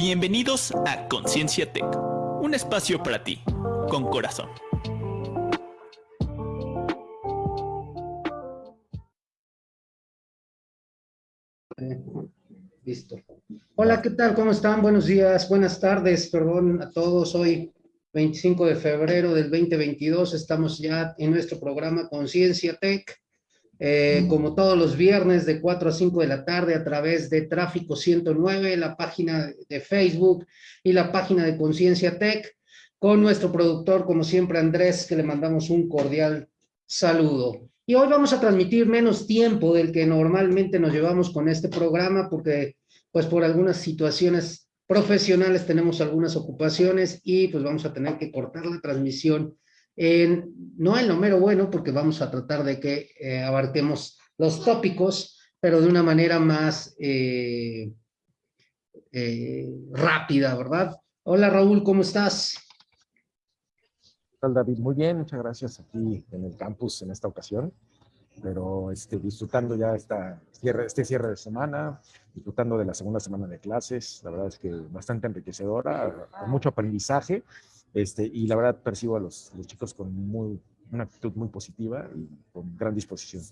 Bienvenidos a Conciencia Tech, un espacio para ti, con corazón. Listo. Hola, ¿qué tal? ¿Cómo están? Buenos días, buenas tardes, perdón a todos. Hoy, 25 de febrero del 2022, estamos ya en nuestro programa Conciencia Tech. Eh, como todos los viernes de 4 a 5 de la tarde a través de Tráfico 109, la página de Facebook y la página de Conciencia Tech, con nuestro productor, como siempre, Andrés, que le mandamos un cordial saludo. Y hoy vamos a transmitir menos tiempo del que normalmente nos llevamos con este programa, porque pues por algunas situaciones profesionales tenemos algunas ocupaciones y pues vamos a tener que cortar la transmisión no en lo mero bueno, porque vamos a tratar de que eh, abarquemos los tópicos, pero de una manera más eh, eh, rápida, ¿verdad? Hola Raúl, ¿cómo estás? ¿Qué tal David? Muy bien, muchas gracias aquí en el campus en esta ocasión, pero este, disfrutando ya esta cierre, este cierre de semana, disfrutando de la segunda semana de clases, la verdad es que bastante enriquecedora, con mucho aprendizaje, este, y la verdad percibo a los, chicos con muy, una actitud muy positiva y con gran disposición.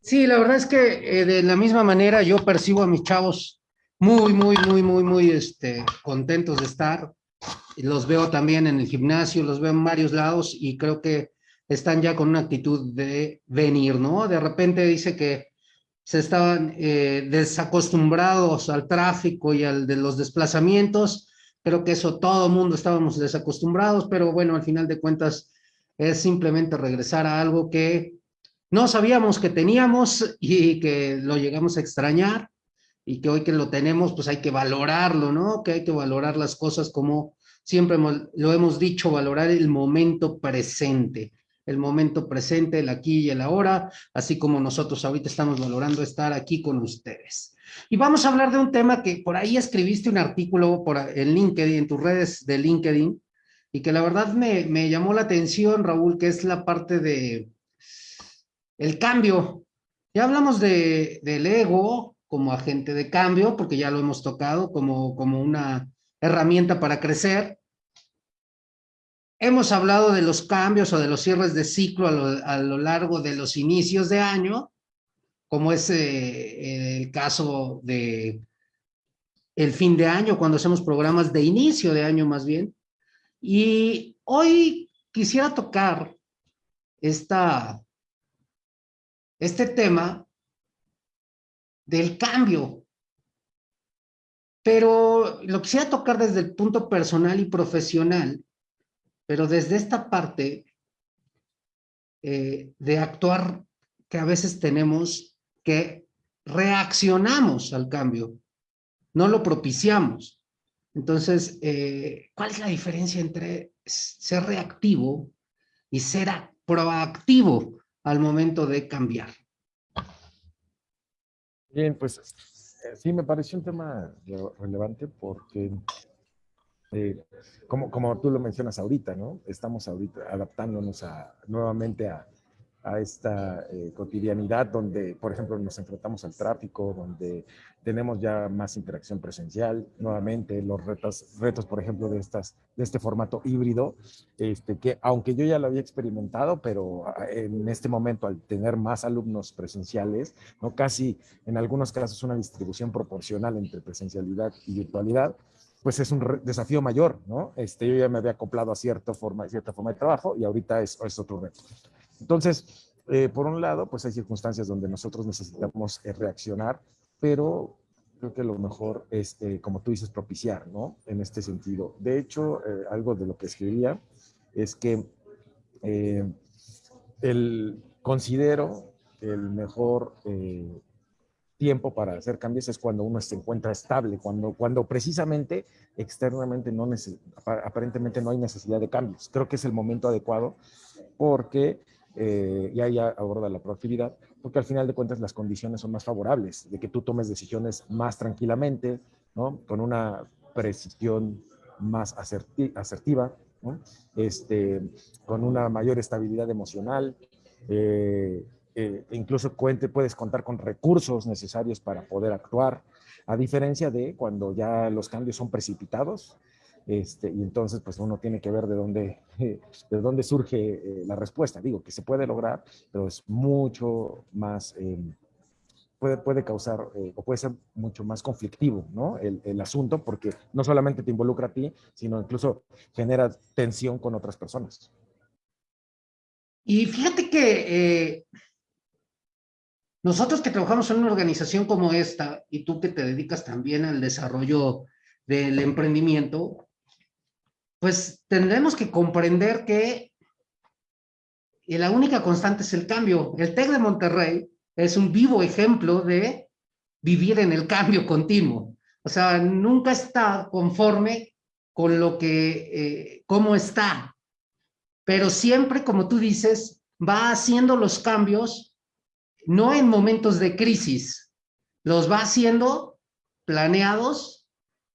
Sí, la verdad es que eh, de la misma manera yo percibo a mis chavos muy, muy, muy, muy, muy este, contentos de estar. Los veo también en el gimnasio, los veo en varios lados y creo que están ya con una actitud de venir, ¿no? De repente dice que se estaban eh, desacostumbrados al tráfico y al de los desplazamientos Creo que eso todo mundo estábamos desacostumbrados, pero bueno, al final de cuentas es simplemente regresar a algo que no sabíamos que teníamos y que lo llegamos a extrañar y que hoy que lo tenemos, pues hay que valorarlo, ¿no? Que hay que valorar las cosas como siempre lo hemos dicho, valorar el momento presente, el momento presente, el aquí y el ahora, así como nosotros ahorita estamos valorando estar aquí con ustedes. Y vamos a hablar de un tema que por ahí escribiste un artículo por, en LinkedIn, en tus redes de LinkedIn, y que la verdad me, me llamó la atención, Raúl, que es la parte de el cambio. Ya hablamos de, del ego como agente de cambio, porque ya lo hemos tocado como, como una herramienta para crecer. Hemos hablado de los cambios o de los cierres de ciclo a lo, largo de los inicios de año, como es eh, el caso de el fin de año, cuando hacemos programas de inicio de año más bien. Y hoy quisiera tocar esta, este tema del cambio, pero lo quisiera tocar desde el punto personal y profesional, pero desde esta parte eh, de actuar que a veces tenemos que reaccionamos al cambio, no lo propiciamos. Entonces, eh, ¿cuál es la diferencia entre ser reactivo y ser proactivo al momento de cambiar? Bien, pues eh, sí, me pareció un tema relevante porque, eh, como, como tú lo mencionas ahorita, ¿no? Estamos ahorita adaptándonos a, nuevamente a, a esta eh, cotidianidad donde, por ejemplo, nos enfrentamos al tráfico, donde tenemos ya más interacción presencial, nuevamente los retos, retos por ejemplo, de, estas, de este formato híbrido, este, que aunque yo ya lo había experimentado, pero ah, en este momento al tener más alumnos presenciales, no casi en algunos casos una distribución proporcional entre presencialidad y virtualidad, pues es un desafío mayor, ¿no? Este, yo ya me había acoplado a cierta forma, cierta forma de trabajo y ahorita es, es otro reto. Entonces, eh, por un lado, pues hay circunstancias donde nosotros necesitamos eh, reaccionar, pero creo que lo mejor es, eh, como tú dices, propiciar, ¿no? En este sentido. De hecho, algo de lo que escribía es que el, considero el mejor tiempo para hacer cambios es cuando uno se encuentra estable, cuando, cuando precisamente externamente no aparentemente no hay necesidad de cambios. Creo que es el momento adecuado porque eh, y ahí aborda la proactividad, porque al final de cuentas las condiciones son más favorables, de que tú tomes decisiones más tranquilamente, ¿no? Con una precisión más asertiva, ¿no? este, con una mayor estabilidad emocional, eh, eh, incluso cuente, puedes contar con recursos necesarios para poder actuar. A diferencia de cuando ya los cambios son precipitados, este, y entonces pues uno tiene que ver de dónde, de dónde surge eh, la respuesta. Digo que se puede lograr, pero es mucho más, em, puede, puede causar eh, o puede ser mucho más conflictivo ¿no? El, el, asunto porque no solamente te involucra a ti, sino incluso genera tensión con otras personas. Y fíjate que eh, nosotros que trabajamos en una organización como esta y tú que te dedicas también al desarrollo del emprendimiento, pues tendremos que comprender que la única constante es el cambio. El TEC de Monterrey es un vivo ejemplo de vivir en el cambio continuo. O sea, nunca está conforme con lo que, eh, cómo está. Pero siempre, como tú dices, va haciendo los cambios, no en momentos de crisis, los va haciendo planeados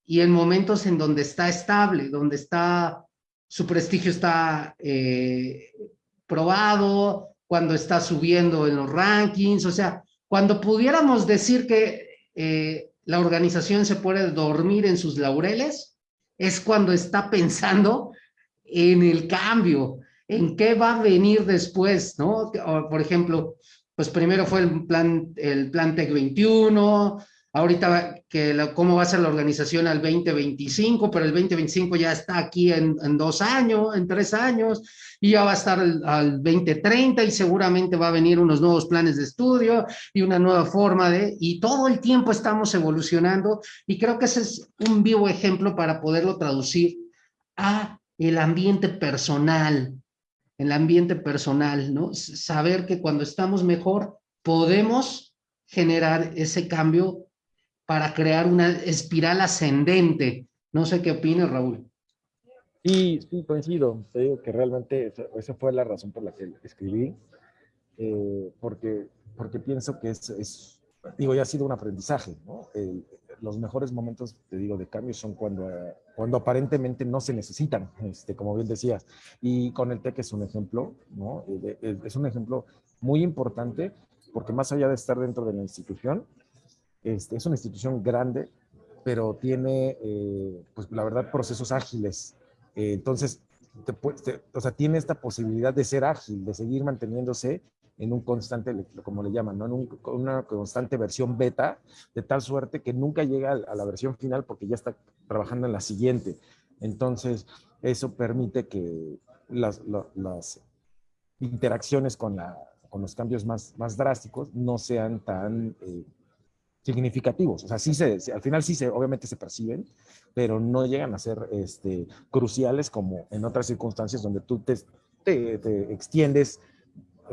y en momentos en donde está estable, donde está, su prestigio está eh, probado, cuando está subiendo en los rankings, o sea, cuando pudiéramos decir que eh, la organización se puede dormir en sus laureles, es cuando está pensando en el cambio, en qué va a venir después, ¿no? Por ejemplo, pues primero fue el plan, el plan TEC 21, ahorita que cómo va a ser la organización al 2025, pero el 2025 ya está aquí en, dos años, en tres años, y ya va a estar al 2030 y seguramente va a venir unos nuevos planes de estudio y una nueva forma de, y todo el tiempo estamos evolucionando y creo que ese es un vivo ejemplo para poderlo traducir a el ambiente personal, el ambiente personal, ¿no? Saber que cuando estamos mejor podemos generar ese cambio para crear una espiral ascendente. No sé qué opinas, Raúl. Sí, sí, coincido. Te digo que realmente esa fue la razón por la que escribí, eh, porque, porque pienso que es, es, digo, ya ha sido un aprendizaje, ¿no? Los mejores momentos, te digo, de cambio son cuando, cuando aparentemente no se necesitan, este, como bien decías. Y con el TEC es un ejemplo, ¿no? Eh, es un ejemplo muy importante porque más allá de estar dentro de la institución, este, es una institución grande, pero tiene, eh, pues la verdad, procesos ágiles. Eh, entonces, te, te, o sea, tiene esta posibilidad de ser ágil, de seguir manteniéndose en un constante, como le llaman, ¿no? en un, una constante versión beta, de tal suerte que nunca llega a la versión final porque ya está trabajando en la siguiente. Entonces, eso permite que las, las interacciones con, la, con, los cambios más, más drásticos no sean tan eh, significativos. O sea, sí se, al final sí se, obviamente se perciben, pero no llegan a ser este, cruciales como en otras circunstancias donde tú te, te, te extiendes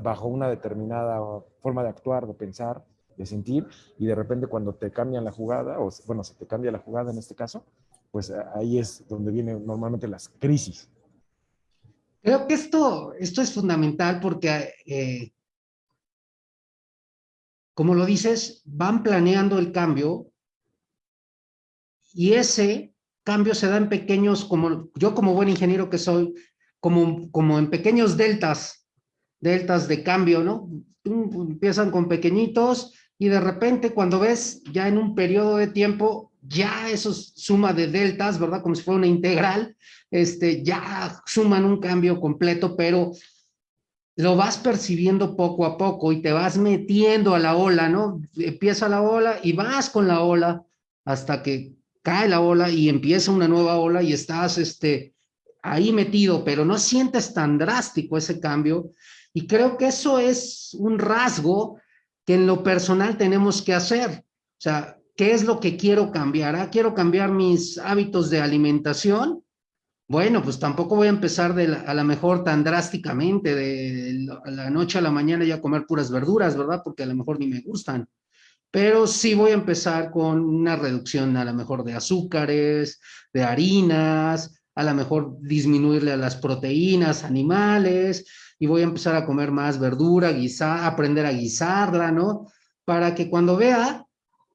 bajo una determinada forma de actuar, de pensar, de sentir, y de repente cuando te cambian la jugada, o bueno, se te cambia la jugada en este caso, pues ahí es donde vienen normalmente las crisis. Creo que esto, esto es fundamental porque eh, como lo dices, van planeando el cambio y ese cambio se da en pequeños, como yo como buen ingeniero que soy, como, como en pequeños deltas, deltas de cambio, ¿no? Empiezan con pequeñitos y de repente cuando ves ya en un periodo de tiempo, ya eso suma de deltas, ¿verdad? Como si fuera una integral, este, ya suman un cambio completo, pero lo vas percibiendo poco a poco y te vas metiendo a la ola, ¿no? Empieza la ola y vas con la ola hasta que cae la ola y empieza una nueva ola y estás este, ahí metido, pero no sientes tan drástico ese cambio. Y creo que eso es un rasgo que en lo personal tenemos que hacer. O sea, ¿qué es lo que quiero cambiar? Ah, quiero cambiar mis hábitos de alimentación bueno, pues tampoco voy a empezar de la, a la mejor tan drásticamente, de la noche a la mañana ya comer puras verduras, ¿verdad? Porque a lo mejor ni me gustan. Pero sí voy a empezar con una reducción a lo mejor de azúcares, de harinas, a lo mejor disminuirle a las proteínas animales y voy a empezar a comer más verdura, guisar, aprender a guisarla, ¿no? Para que cuando vea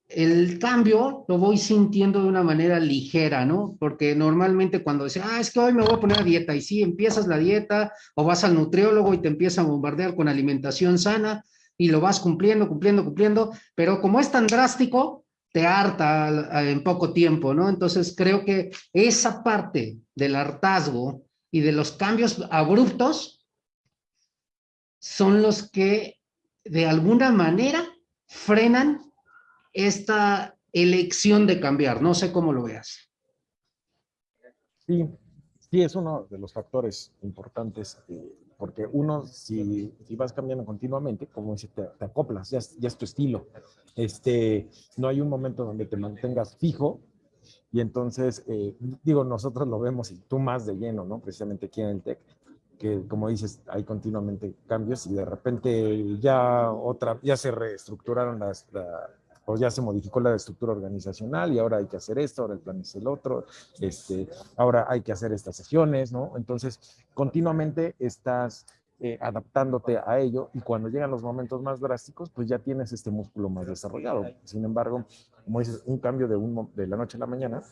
el cambio lo voy sintiendo de una manera ligera, ¿no? Porque normalmente cuando dice, ah, es que hoy me voy a poner a dieta, y sí, empiezas la dieta o vas al nutriólogo y te empieza a bombardear con alimentación sana y lo vas cumpliendo, cumpliendo, cumpliendo, pero como es tan drástico, te harta en poco tiempo, ¿no? Entonces creo que esa parte del hartazgo y de los cambios abruptos son los que de alguna manera frenan esta elección de cambiar. No sé cómo lo veas. Sí, sí, es uno de los factores importantes, eh, porque uno, si, si, vas cambiando continuamente, como dice, te, acoplas, ya es, ya es, tu estilo. Este, no hay un momento donde te mantengas fijo, y entonces, eh, digo, nosotros lo vemos y tú más de lleno, ¿no? Precisamente aquí en el TEC, que como dices, hay continuamente cambios y de repente ya otra, ya se reestructuraron las, la, o ya se modificó la estructura organizacional y ahora hay que hacer esto, ahora el plan es el otro, este, ahora hay que hacer estas sesiones, ¿no? Entonces, continuamente estás eh, adaptándote a ello y cuando llegan los momentos más drásticos, pues ya tienes este músculo más desarrollado. Sin embargo, como dices, un cambio de, un, de la noche a la mañana,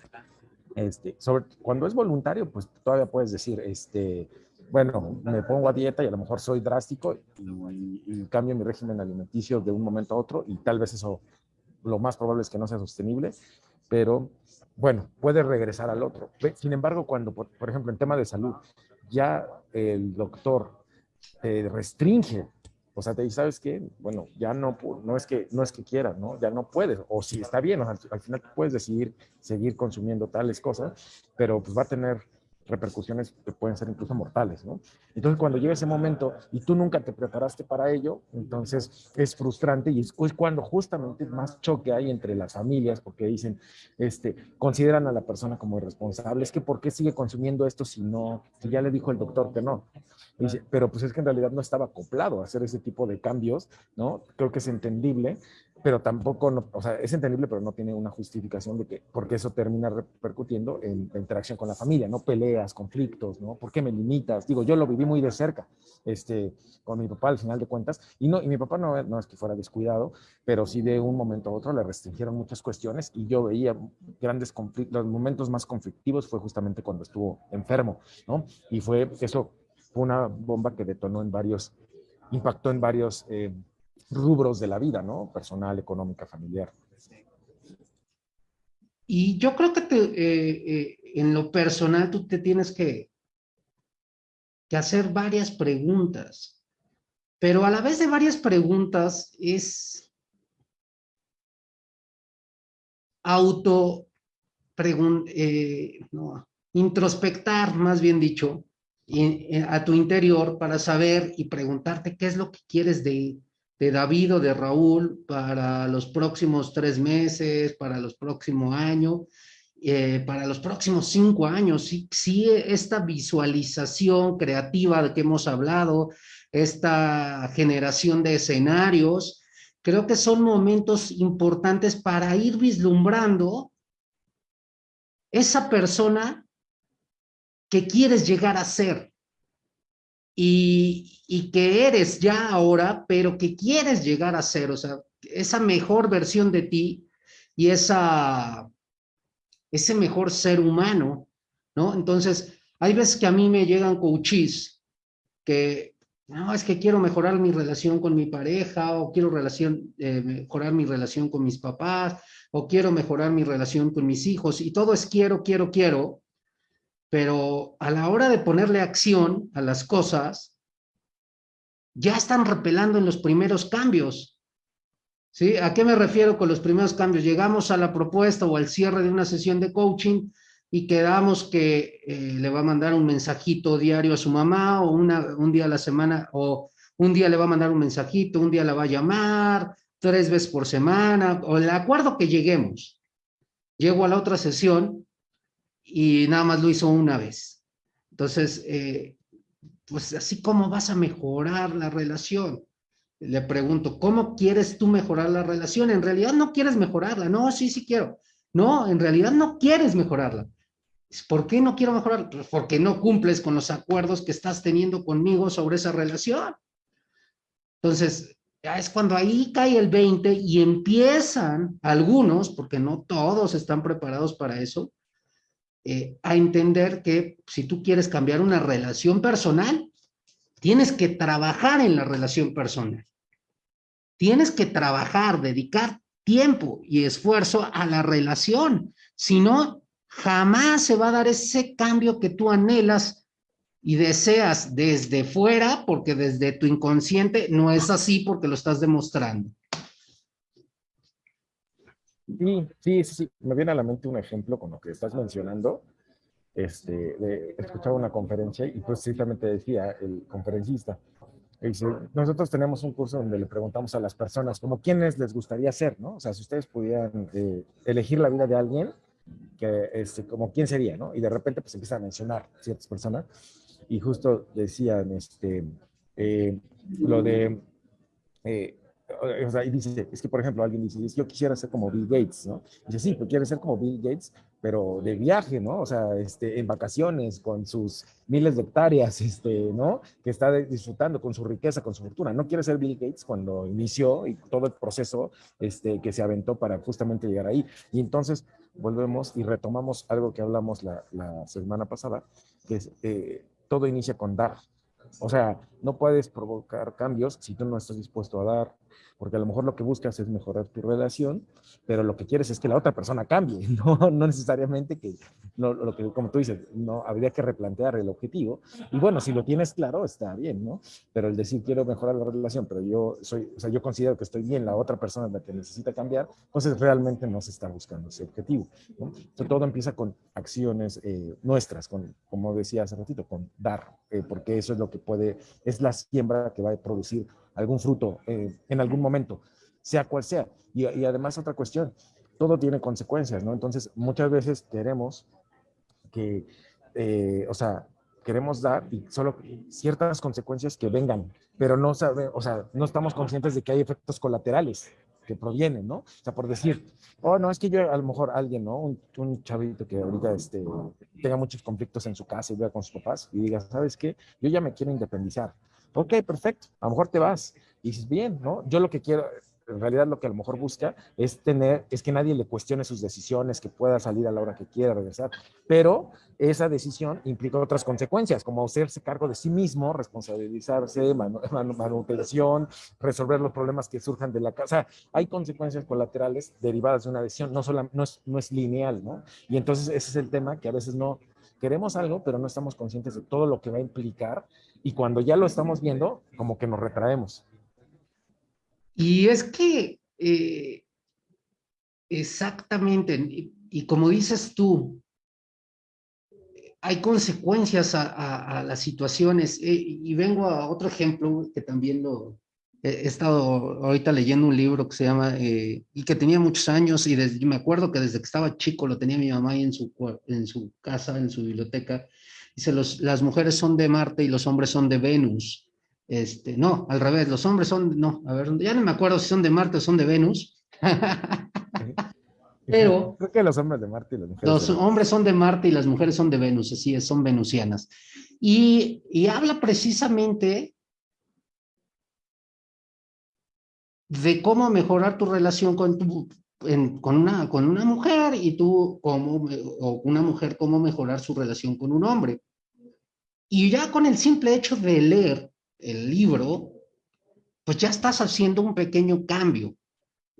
este, sobre, cuando es voluntario, pues todavía puedes decir, este, bueno, me pongo a dieta y a lo mejor soy drástico y, cambio mi régimen alimenticio de un momento a otro y tal vez eso lo más probable es que no sea sostenible, pero bueno, puede regresar al otro. Sin embargo, cuando, por, por ejemplo, en tema de salud, ya el doctor eh, restringe, o sea, te dice, ¿sabes qué? Bueno, ya no, no es que, no es que quieras, ¿no? Ya no puedes, o si está bien, al final puedes decidir seguir consumiendo tales cosas, pero pues va a tener repercusiones que pueden ser incluso mortales, ¿no? Entonces, cuando llega ese momento y tú nunca te preparaste para ello, entonces es frustrante y es, cuando justamente más choque hay entre las familias, porque dicen, este, consideran a la persona como irresponsable, es que ¿por qué sigue consumiendo esto si no, si ya le dijo el doctor que no? Dice, pero pues es que en realidad no estaba acoplado a hacer ese tipo de cambios, ¿no? Creo que es entendible, pero tampoco, o sea, es entendible, pero no tiene una justificación de que, porque eso termina repercutiendo en la interacción con la familia, ¿no? Peleas, conflictos, ¿no? ¿Por qué me limitas? Digo, yo lo viví muy de cerca, este, con mi papá al final de cuentas, y no, y mi papá no, no es que fuera descuidado, pero sí de un momento a otro le restringieron muchas cuestiones y yo veía grandes conflictos, los momentos más conflictivos fue justamente cuando estuvo enfermo, ¿no? Y fue, eso fue una bomba que detonó en varios, impactó en varios... Eh, rubros de la vida, ¿no? Personal, económica, familiar. Y yo creo que eh, eh, en lo personal tú te tienes que, hacer varias preguntas, pero a la vez de varias preguntas es auto eh, no, introspectar, más bien dicho, a tu interior para saber y preguntarte qué es lo que quieres de, de David o de Raúl para los próximos tres meses, para los próximos años, eh, para los próximos cinco años. Sí, sí, esta visualización creativa de que hemos hablado, esta generación de escenarios, creo que son momentos importantes para ir vislumbrando esa persona que quieres llegar a ser y, que eres ya ahora, pero que quieres llegar a ser, o sea, esa mejor versión de ti y esa, ese mejor ser humano, ¿no? Entonces, hay veces que a mí me llegan coaches que, no, es que quiero mejorar mi relación con mi pareja, o quiero relación, eh, mejorar mi relación con mis papás, o quiero mejorar mi relación con mis hijos, y todo es quiero, quiero, quiero, pero a la hora de ponerle acción a las cosas, ya están repelando en los primeros cambios. ¿Sí? ¿A qué me refiero con los primeros cambios? Llegamos a la propuesta o al cierre de una sesión de coaching y quedamos que eh, le va a mandar un mensajito diario a su mamá o una, un día a la semana o un día le va a mandar un mensajito, un día la va a llamar, tres veces por semana, o el acuerdo que lleguemos. Llego a la otra sesión y nada más lo hizo una vez. Entonces, eh, pues así como vas a mejorar la relación. Le pregunto, ¿cómo quieres tú mejorar la relación? En realidad no quieres mejorarla. No, sí, sí quiero. No, en realidad no quieres mejorarla. ¿Por qué no quiero mejorarla? Pues porque no cumples con los acuerdos que estás teniendo conmigo sobre esa relación. Entonces, ya es cuando ahí cae el 20 y empiezan algunos, porque no todos están preparados para eso, eh, a entender que si tú quieres cambiar una relación personal, tienes que trabajar en la relación personal. Tienes que trabajar, dedicar tiempo y esfuerzo a la relación. Si no, jamás se va a dar ese cambio que tú anhelas y deseas desde fuera, porque desde tu inconsciente no es así porque lo estás demostrando. Sí, sí, sí, Me viene a la mente un ejemplo con lo que estás mencionando. Este, escuchaba una conferencia y precisamente decía el conferencista, dice, nosotros tenemos un curso donde le preguntamos a las personas como quiénes les gustaría ser, ¿no? O sea, si ustedes pudieran eh, elegir la vida de alguien, que, este, como quién sería, ¿no? Y de repente pues empiezan a mencionar ciertas personas y justo decían, este, eh, lo de, eh, o sea, y dice, es que por ejemplo alguien dice, yo quisiera ser como Bill Gates, ¿no? dice, sí, pues quiere ser como Bill Gates, pero de viaje, ¿no? O sea, este, en vacaciones, con sus miles de hectáreas, este, ¿no? Que está disfrutando con su riqueza, con su fortuna. No quiere ser Bill Gates cuando inició y todo el proceso este, que se aventó para justamente llegar ahí. Y entonces volvemos y retomamos algo que hablamos la, semana pasada, que es, eh, todo inicia con dar. O sea, no puedes provocar cambios si tú no estás dispuesto a dar, porque a lo mejor lo que buscas es mejorar tu relación, pero lo que quieres es que la otra persona cambie, no, no necesariamente que, lo que, como tú dices, no habría que replantear el objetivo. Y bueno, si lo tienes claro, está bien, ¿no? Pero el decir quiero mejorar la relación, pero yo soy, o sea, yo considero que estoy bien, la otra persona es la que necesita cambiar, entonces realmente no se está buscando ese objetivo. ¿no? Entonces, todo empieza con acciones eh, nuestras, con, como decía hace ratito, con dar, eh, porque eso es lo que puede, es la siembra que va a producir algún fruto eh, en algún momento, sea cual sea. Y, además otra cuestión, todo tiene consecuencias, ¿no? Entonces, muchas veces queremos que, eh, o sea, queremos dar y solo ciertas consecuencias que vengan, pero no sabe, o sea, no estamos conscientes de que hay efectos colaterales que provienen, ¿no? O sea, por decir, oh, no, es que yo a lo mejor alguien, ¿no? Un, un, chavito que ahorita este, tenga muchos conflictos en su casa y vea con sus papás y diga, ¿sabes qué? Yo ya me quiero independizar. Ok, perfecto, a lo mejor te vas. Y dices, bien, ¿no? Yo lo que quiero, en realidad lo que a lo mejor busca es tener, es que nadie le cuestione sus decisiones, que pueda salir a la hora que quiera regresar. Pero esa decisión implica otras consecuencias, como hacerse cargo de sí mismo, responsabilizarse, manutención, resolver los problemas que surjan de la casa. Hay consecuencias colaterales derivadas de una decisión, no, solo, no, es, no es lineal, ¿no? Y entonces ese es el tema que a veces no queremos algo, pero no estamos conscientes de todo lo que va a implicar y cuando ya lo estamos viendo, como que nos retraemos. Y es que eh, exactamente, y, como dices tú, hay consecuencias a, las situaciones. Eh, y vengo a otro ejemplo que también lo he estado ahorita leyendo un libro que se llama, eh, y que tenía muchos años, y me acuerdo que desde que estaba chico lo tenía mi mamá ahí en su, en su casa, en su biblioteca, Dice, los, las mujeres son de Marte y los hombres son de Venus. Este, no, al revés, los hombres son, no, a ver, ya no me acuerdo si son de Marte o son de Venus. Pero... Creo que los hombres de Marte y las mujeres. Los hombres son de Marte y las mujeres son de Venus, así es, son venusianas. Y, y habla precisamente de cómo mejorar tu relación con tu, con, una, con una mujer y tú como, o una mujer cómo mejorar su relación con un hombre. Y ya con el simple hecho de leer el libro, pues ya estás haciendo un pequeño cambio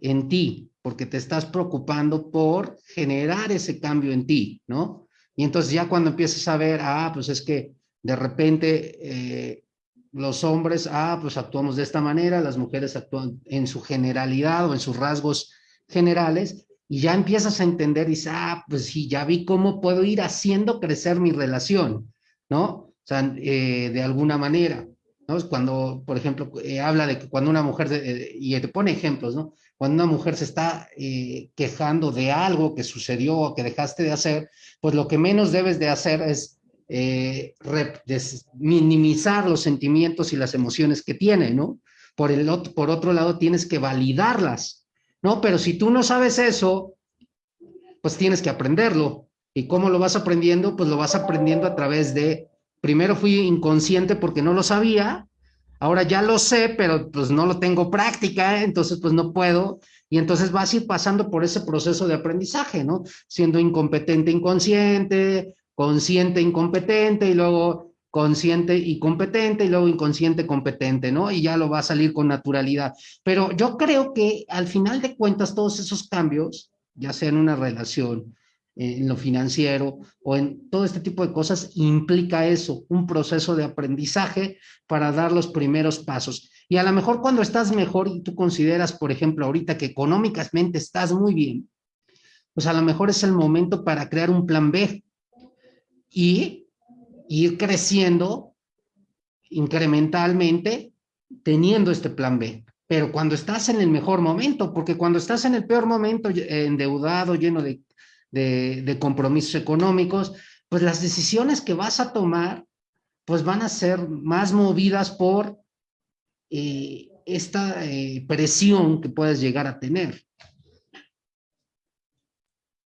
en ti, porque te estás preocupando por generar ese cambio en ti, ¿no? Y entonces ya cuando empiezas a ver, ah, pues es que de repente eh, los hombres, ah, pues actuamos de esta manera, las mujeres actúan en su generalidad o en sus rasgos generales y ya empiezas a entender y dices, ah, pues sí, ya vi cómo puedo ir haciendo crecer mi relación, ¿no? O sea, eh, de alguna manera, ¿no? Cuando, por ejemplo, eh, habla de que cuando una mujer, y te pone ejemplos, ¿no? Cuando una mujer se está eh, quejando de algo que sucedió o que dejaste de hacer, pues lo que menos debes de hacer es minimizar los sentimientos y las emociones que tiene, ¿no? Por, el, por otro lado, tienes que validarlas, ¿no? Pero si tú no sabes eso, pues tienes que aprenderlo. ¿Y cómo lo vas aprendiendo? Pues lo vas aprendiendo a través de, primero fui inconsciente porque no lo sabía, ahora ya lo sé, pero pues no lo tengo práctica, entonces pues no puedo. Y entonces vas a ir pasando por ese proceso de aprendizaje, ¿no? Siendo incompetente, inconsciente, consciente, incompetente, y luego consciente y competente y luego inconsciente competente, ¿no? Y ya lo va a salir con naturalidad. Pero yo creo que al final de cuentas todos esos cambios, ya sea en una relación, en lo financiero o en todo este tipo de cosas, implica eso, un proceso de aprendizaje para dar los primeros pasos. Y a lo mejor cuando estás mejor y tú consideras, por ejemplo, ahorita que económicamente estás muy bien, pues a lo mejor es el momento para crear un plan B y ir creciendo incrementalmente teniendo este plan B. Pero cuando estás en el mejor momento, porque cuando estás en el peor momento, endeudado, lleno de, de, compromisos económicos, pues las decisiones que vas a tomar, pues van a ser más movidas por eh, esta eh, presión que puedes llegar a tener.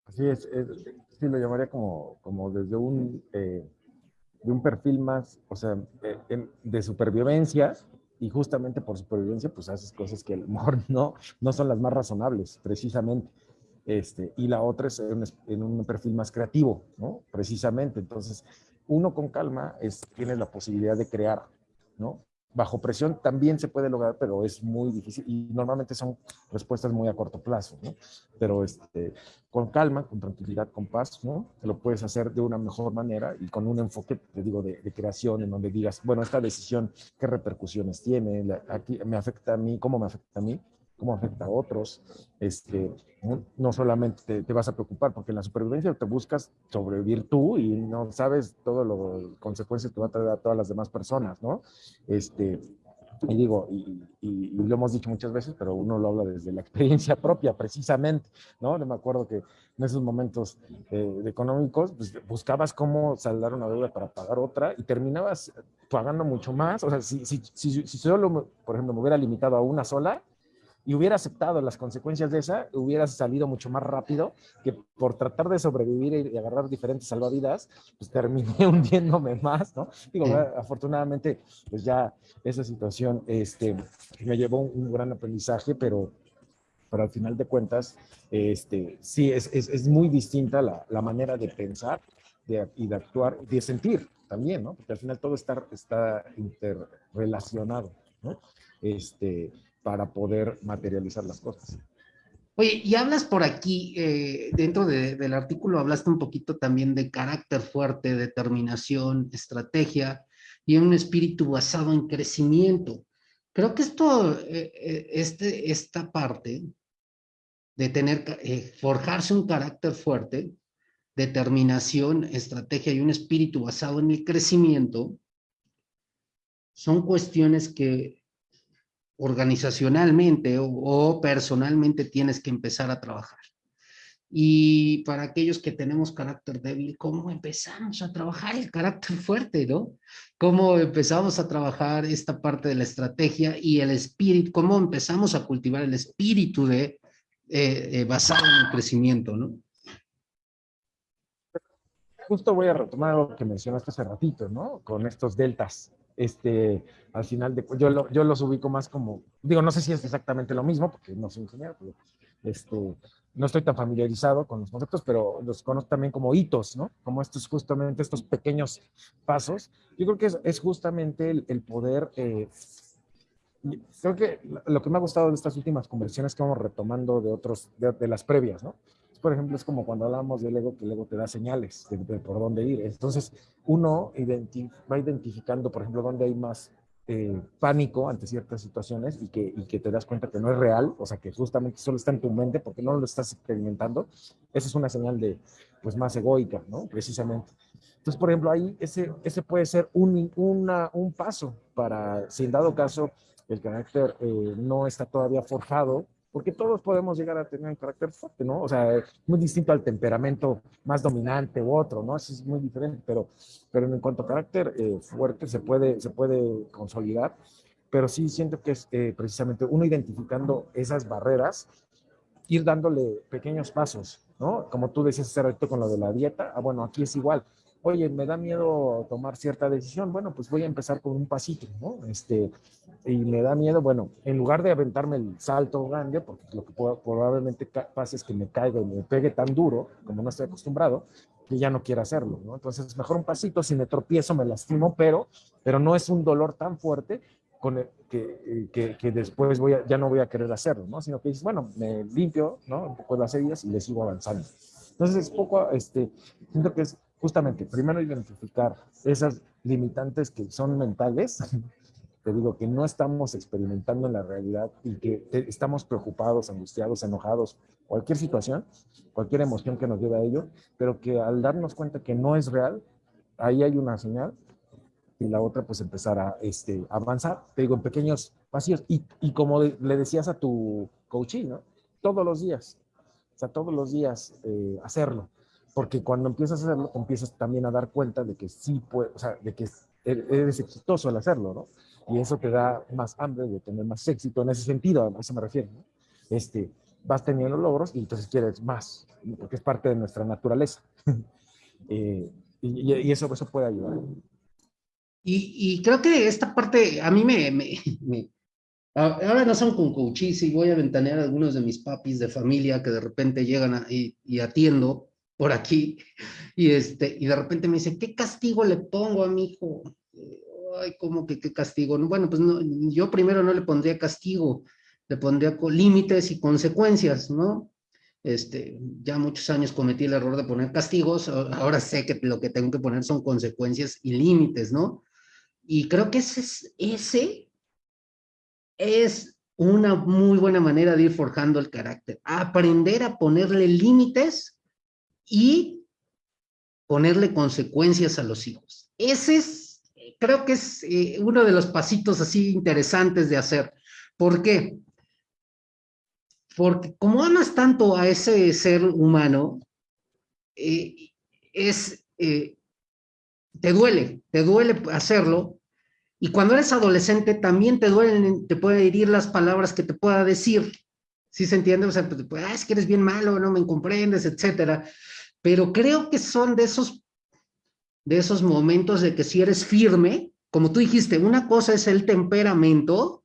Así es, sí lo llamaría como, como desde un, eh, de un perfil más, o sea, de supervivencia, y justamente por supervivencia, pues haces cosas que a lo mejor no, no son las más razonables, precisamente. Este, y la otra es en un, perfil más creativo, ¿no? Precisamente. Entonces, uno con calma es, tiene la posibilidad de crear, ¿no? Bajo presión también se puede lograr, pero es muy difícil y normalmente son respuestas muy a corto plazo, ¿no? Pero este, con calma, con tranquilidad, con paz, ¿no? Lo puedes hacer de una mejor manera y con un enfoque, te digo, de, de creación en donde digas, bueno, esta decisión, ¿qué repercusiones tiene? Aquí me afecta a mí, ¿cómo me afecta a mí? Cómo afecta a otros. Este, no, solamente te, vas a preocupar, porque en la supervivencia te buscas sobrevivir tú y no sabes todas las consecuencias que va a traer a todas las demás personas, ¿no? Este, y digo, y, lo hemos dicho muchas veces, pero uno lo habla desde la experiencia propia, precisamente, ¿no? me acuerdo que en esos momentos eh, económicos, pues, buscabas cómo saldar una deuda para pagar otra y terminabas pagando mucho más. O sea, si, si, si, si solo, por ejemplo, me hubiera limitado a una sola, y hubiera aceptado las consecuencias de esa, hubiera salido mucho más rápido que por tratar de sobrevivir y agarrar diferentes salvavidas, pues terminé hundiéndome más, ¿no? Digo, afortunadamente, pues ya esa situación este, me llevó un gran aprendizaje, pero, pero al final de cuentas, este, sí, es, es, es muy distinta la, la, manera de pensar de, y de actuar, de sentir también, ¿no? Porque al final todo está, está interrelacionado, ¿no? Este, para poder materializar las cosas. Oye, y hablas por aquí, eh, dentro del artículo hablaste un poquito también de carácter fuerte, determinación, estrategia y un espíritu basado en crecimiento. Creo que esto, eh, eh, este, esta parte de tener, forjarse un carácter fuerte, determinación, estrategia y un espíritu basado en el crecimiento, son cuestiones que organizacionalmente o, personalmente tienes que empezar a trabajar. Y para aquellos que tenemos carácter débil, ¿cómo empezamos a trabajar el carácter fuerte, no? ¿Cómo empezamos a trabajar esta parte de la estrategia y el espíritu? ¿Cómo empezamos a cultivar el espíritu de eh, eh, basado en el crecimiento, no? Justo voy a retomar algo que mencionaste hace ratito, ¿no? Con estos deltas este, al final de yo, lo, yo los ubico más como, digo, no sé si es exactamente lo mismo, porque no soy ingeniero, pero este, no estoy tan familiarizado con los conceptos, pero los conozco también como hitos, ¿no? Como estos, justamente estos pequeños pasos. Yo creo que es, es justamente el, el poder, eh, creo que lo que me ha gustado de estas últimas conversaciones que vamos retomando de otros, de, de las previas, ¿no? Por ejemplo, es como cuando hablamos del ego, que el ego te da señales de, por dónde ir. Entonces, uno va identificando, por ejemplo, dónde hay más eh, pánico ante ciertas situaciones y que, y que te das cuenta que no es real, o sea, que justamente solo está en tu mente porque no lo estás experimentando. Esa es una señal de, pues, más egoica, ¿no? Precisamente. Entonces, por ejemplo, ahí ese, ese puede ser un, una, un paso para, si en dado caso el carácter eh, no está todavía forjado, porque todos podemos llegar a tener un carácter fuerte, ¿no? O sea, muy distinto al temperamento más dominante u otro, ¿no? Eso es muy diferente, pero, pero en cuanto a carácter eh, fuerte se puede, se puede consolidar, pero sí siento que es eh, precisamente uno identificando esas barreras, ir dándole pequeños pasos, ¿no? Como tú decías hace rato con lo de la dieta, ah, bueno, aquí es igual, oye, me da miedo tomar cierta decisión, bueno, pues voy a empezar con un pasito, ¿no? Este, y me da miedo, bueno, en lugar de aventarme el salto grande, porque lo que probablemente pase es que me caiga y me pegue tan duro, como no estoy acostumbrado, que ya no quiero hacerlo, ¿no? Entonces, mejor un pasito, si me tropiezo, me lastimo, pero, pero no es un dolor tan fuerte con que, que, que, después voy a, ya no voy a querer hacerlo, ¿no? Sino que dices, bueno, me limpio, ¿no? Un poco las heridas y le sigo avanzando. Entonces, es poco, este, siento que es justamente, primero identificar esas limitantes que son mentales, te digo que no estamos experimentando en la realidad y que estamos preocupados, angustiados, enojados, cualquier situación, cualquier emoción que nos lleve a ello, pero que al darnos cuenta que no es real, ahí hay una señal y la otra pues empezar a este, avanzar, te digo, en pequeños vacíos. Y, y como le decías a tu coaching, ¿no? Todos los días, o sea, todos los días eh, hacerlo. Porque cuando empiezas a hacerlo, empiezas también a dar cuenta de que sí puede, o sea, de que er, eres exitoso al hacerlo, ¿no? Y eso te da más hambre de tener más éxito en ese sentido, a eso me refiero, ¿no? Este, vas teniendo logros y entonces quieres más, porque es parte de nuestra naturaleza. eh, y, y, eso, eso puede ayudar. Y, y, creo que esta parte a mí me, me, me, ahora no son con coaches y voy a ventanear a algunos de mis papis de familia que de repente llegan a, y, y, atiendo por aquí y este y de repente me dice qué castigo le pongo a mi hijo ay cómo que qué castigo bueno pues no, yo primero no le pondría castigo le pondría límites y consecuencias no este, ya muchos años cometí el error de poner castigos, ahora sé que lo que tengo que poner son consecuencias y límites, ¿no? Y creo que ese es, ese es una muy buena manera de ir forjando el carácter. Aprender a ponerle límites y ponerle consecuencias a los hijos. Ese es, creo que es eh, uno de los pasitos así interesantes de hacer. ¿Por qué? Porque como amas tanto a ese ser humano, eh, es, eh, te duele, te duele hacerlo, y cuando eres adolescente también te duelen, te puede herir las palabras que te pueda decir, ¿sí se entiende? O sea, pues, ah, es que eres bien malo, no me comprendes, etcétera. Pero creo que son de esos, de esos momentos de que si eres firme, como tú dijiste, una cosa es el temperamento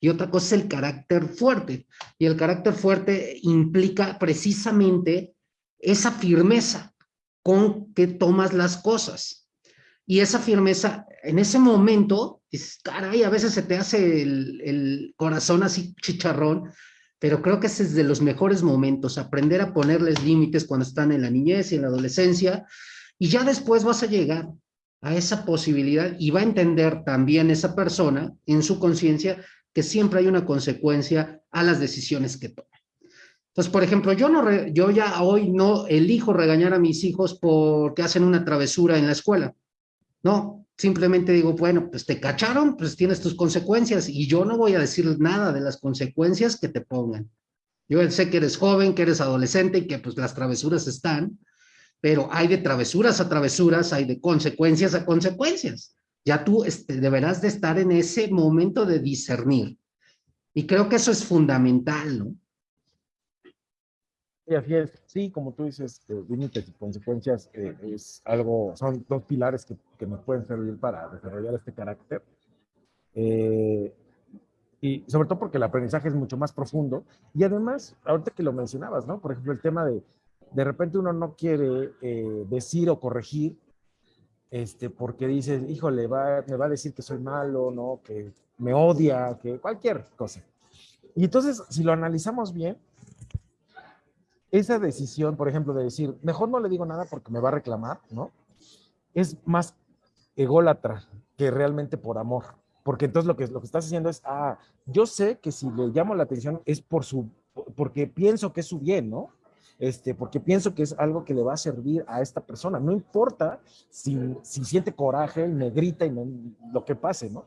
y otra cosa es el carácter fuerte. Y el carácter fuerte implica precisamente esa firmeza con que tomas las cosas y esa firmeza, en ese momento, dices, caray, a veces se te hace el, el, corazón así chicharrón, pero creo que ese es de los mejores momentos, aprender a ponerles límites cuando están en la niñez y en la adolescencia, y ya después vas a llegar a esa posibilidad y va a entender también esa persona en su conciencia que siempre hay una consecuencia a las decisiones que toma. Entonces, por ejemplo, yo, no yo ya hoy no elijo regañar a mis hijos porque hacen una travesura en la escuela no, simplemente digo, bueno, pues te cacharon, pues tienes tus consecuencias y yo no voy a decir nada de las consecuencias que te pongan. Yo sé que eres joven, que eres adolescente y que pues las travesuras están, pero hay de travesuras a travesuras, hay de consecuencias a consecuencias. Ya tú este, deberás de estar en ese momento de discernir. Y creo que eso es fundamental, ¿no? Sí, así es. Sí, como tú dices, eh, límites y consecuencias eh, es algo, son dos pilares que, que, nos pueden servir para desarrollar este carácter. Eh, y sobre todo porque el aprendizaje es mucho más profundo. Y además, ahorita que lo mencionabas, ¿no? Por ejemplo, el tema de, de repente uno no quiere eh, decir o corregir, este, porque dice, híjole, va, me va a decir que soy malo, ¿no? Que me odia, que cualquier cosa. Y entonces, si lo analizamos bien, esa decisión, por ejemplo, de decir, mejor no le digo nada porque me va a reclamar, ¿no? Es más ególatra que realmente por amor. Porque entonces lo que, lo que estás haciendo es, ah, yo sé que si le llamo la atención es por su, porque pienso que es su bien, ¿no? Este, porque pienso que es algo que le va a servir a esta persona. No importa si, si siente coraje me grita y lo que pase, ¿no?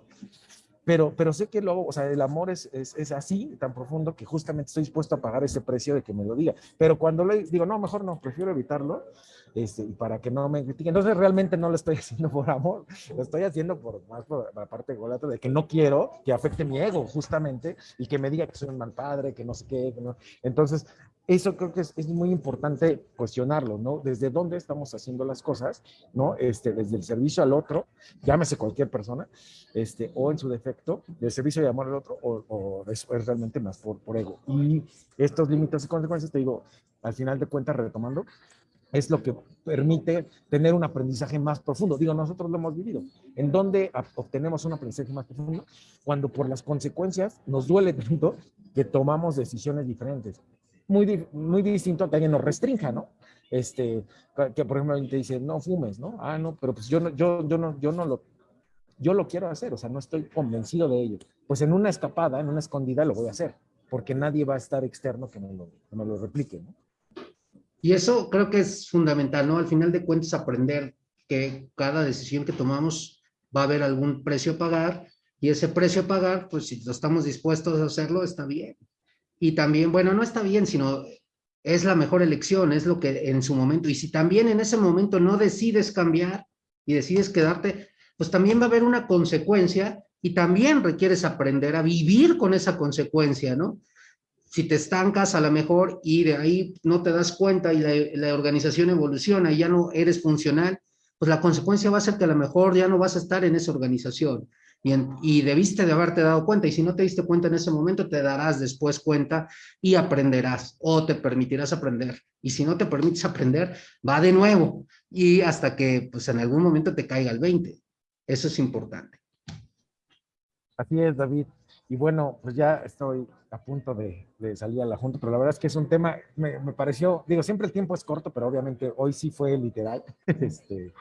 Pero, pero sé que luego, o sea, el amor es, es, es, así, tan profundo, que justamente estoy dispuesto a pagar ese precio de que me lo diga. Pero cuando le digo, no, mejor no, prefiero evitarlo, este, para que no me critiquen. Entonces realmente no lo estoy haciendo por amor, lo estoy haciendo por más por la parte de que no quiero que afecte mi ego, justamente, y que me diga que soy un mal padre, que no sé qué. Entonces, eso creo que es, es, muy importante cuestionarlo, ¿no? Desde dónde estamos haciendo las cosas, ¿no? Este, desde el servicio al otro, llámese cualquier persona, este, o en su defecto, del servicio de amor al otro, o, o es, es, realmente más por, por ego. Y estos límites y consecuencias, te digo, al final de cuentas, retomando, es lo que permite tener un aprendizaje más profundo. Digo, nosotros lo hemos vivido. ¿En dónde obtenemos un aprendizaje más profundo? Cuando por las consecuencias nos duele tanto que tomamos decisiones diferentes. Muy, muy distinto a que alguien nos restrinja, ¿no? Este, que por ejemplo te dice, no fumes, ¿no? Ah, no, pero pues yo no, yo, yo no, yo no lo, yo lo quiero hacer, o sea, no estoy convencido de ello. Pues en una escapada, en una escondida lo voy a hacer, porque nadie va a estar externo que me lo, que me lo replique, ¿no? Y eso creo que es fundamental, ¿no? Al final de cuentas, aprender que cada decisión que tomamos va a haber algún precio a pagar y ese precio a pagar, pues si estamos dispuestos a hacerlo, está bien. Y también, bueno, no está bien, sino es la mejor elección, es lo que en su momento, y si también en ese momento no decides cambiar y decides quedarte, pues también va a haber una consecuencia y también requieres aprender a vivir con esa consecuencia, ¿no? si te estancas a lo mejor y de ahí no te das cuenta y la, organización evoluciona y ya no eres funcional, pues la consecuencia va a ser que a lo mejor ya no vas a estar en esa organización. Y, debiste de haberte dado cuenta, y si no te diste cuenta en ese momento, te darás después cuenta y aprenderás, o te permitirás aprender. Y si no te permites aprender, va de nuevo, y hasta que pues en algún momento te caiga el 20. Eso es importante. Así es, David. Y bueno, pues ya estoy a punto de, de, salir a la junta, pero la verdad es que es un tema, me, me, pareció, digo, siempre el tiempo es corto, pero obviamente hoy sí fue literal, este,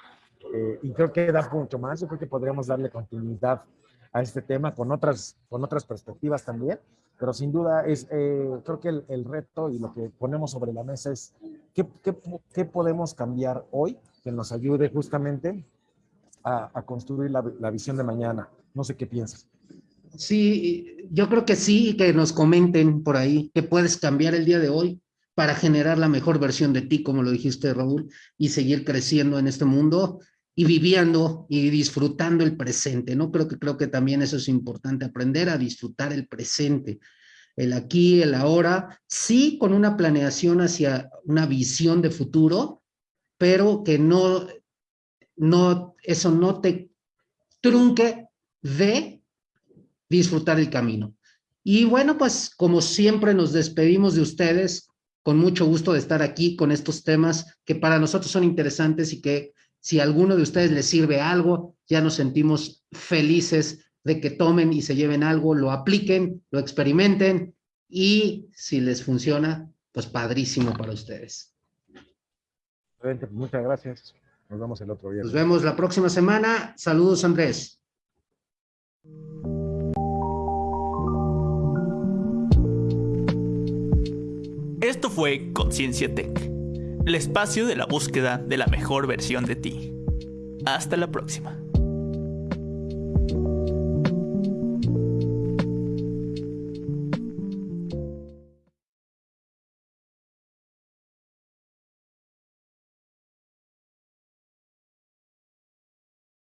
eh, y creo que da mucho más, yo creo que podríamos darle continuidad a este tema con otras, con otras perspectivas también, pero sin duda es, eh, creo que el, el, reto y lo que ponemos sobre la mesa es qué, qué, qué podemos cambiar hoy que nos ayude justamente a, a construir la, la visión de mañana. No sé qué piensas. Sí, yo creo que sí, que nos comenten por ahí que puedes cambiar el día de hoy para generar la mejor versión de ti, como lo dijiste, Raúl, y seguir creciendo en este mundo y viviendo y disfrutando el presente, ¿no? Creo que, creo que también eso es importante, aprender a disfrutar el presente, el aquí, el ahora, sí con una planeación hacia una visión de futuro, pero que no, no, eso no te trunque de disfrutar el camino. Y bueno, pues como siempre nos despedimos de ustedes, con mucho gusto de estar aquí con estos temas que para nosotros son interesantes y que si a alguno de ustedes les sirve algo, ya nos sentimos felices de que tomen y se lleven algo, lo apliquen, lo experimenten y si les funciona, pues padrísimo para ustedes. Muchas gracias. Nos vemos el otro día. Nos vemos la próxima semana. Saludos, Andrés. Esto fue Conciencia Tech, el espacio de la búsqueda de la mejor versión de ti. Hasta la próxima.